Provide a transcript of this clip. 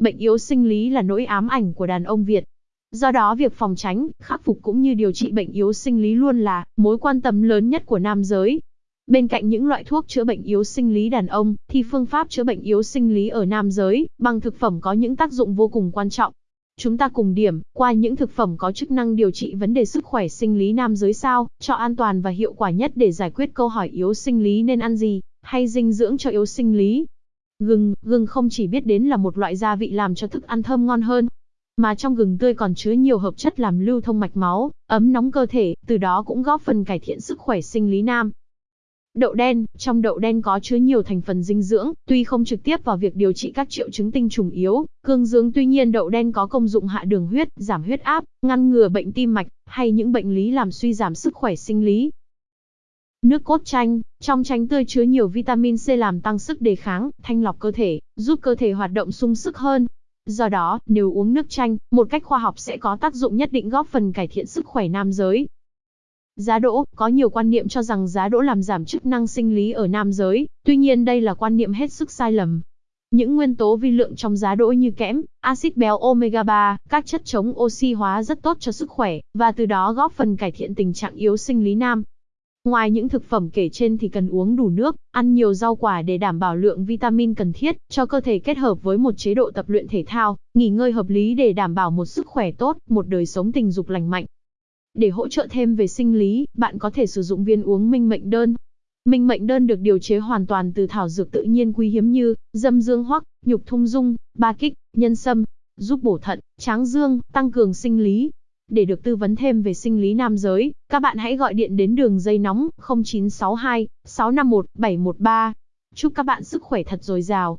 Bệnh yếu sinh lý là nỗi ám ảnh của đàn ông Việt. Do đó việc phòng tránh, khắc phục cũng như điều trị bệnh yếu sinh lý luôn là mối quan tâm lớn nhất của nam giới. Bên cạnh những loại thuốc chữa bệnh yếu sinh lý đàn ông, thì phương pháp chữa bệnh yếu sinh lý ở nam giới, bằng thực phẩm có những tác dụng vô cùng quan trọng. Chúng ta cùng điểm qua những thực phẩm có chức năng điều trị vấn đề sức khỏe sinh lý nam giới sao, cho an toàn và hiệu quả nhất để giải quyết câu hỏi yếu sinh lý nên ăn gì, hay dinh dưỡng cho yếu sinh lý. Gừng, gừng không chỉ biết đến là một loại gia vị làm cho thức ăn thơm ngon hơn, mà trong gừng tươi còn chứa nhiều hợp chất làm lưu thông mạch máu, ấm nóng cơ thể, từ đó cũng góp phần cải thiện sức khỏe sinh lý nam. Đậu đen, trong đậu đen có chứa nhiều thành phần dinh dưỡng, tuy không trực tiếp vào việc điều trị các triệu chứng tinh trùng yếu, cương dương tuy nhiên đậu đen có công dụng hạ đường huyết, giảm huyết áp, ngăn ngừa bệnh tim mạch, hay những bệnh lý làm suy giảm sức khỏe sinh lý. Nước cốt chanh, trong chanh tươi chứa nhiều vitamin C làm tăng sức đề kháng, thanh lọc cơ thể, giúp cơ thể hoạt động sung sức hơn. Do đó, nếu uống nước chanh, một cách khoa học sẽ có tác dụng nhất định góp phần cải thiện sức khỏe nam giới. Giá đỗ, có nhiều quan niệm cho rằng giá đỗ làm giảm chức năng sinh lý ở nam giới, tuy nhiên đây là quan niệm hết sức sai lầm. Những nguyên tố vi lượng trong giá đỗ như kẽm, axit béo omega 3, các chất chống oxy hóa rất tốt cho sức khỏe, và từ đó góp phần cải thiện tình trạng yếu sinh lý nam. Ngoài những thực phẩm kể trên thì cần uống đủ nước, ăn nhiều rau quả để đảm bảo lượng vitamin cần thiết cho cơ thể kết hợp với một chế độ tập luyện thể thao, nghỉ ngơi hợp lý để đảm bảo một sức khỏe tốt, một đời sống tình dục lành mạnh. Để hỗ trợ thêm về sinh lý, bạn có thể sử dụng viên uống minh mệnh đơn. Minh mệnh đơn được điều chế hoàn toàn từ thảo dược tự nhiên quý hiếm như dâm dương hoắc, nhục thung dung, ba kích, nhân sâm, giúp bổ thận, tráng dương, tăng cường sinh lý. Để được tư vấn thêm về sinh lý nam giới, các bạn hãy gọi điện đến đường dây nóng 0962 651 713. Chúc các bạn sức khỏe thật dồi dào.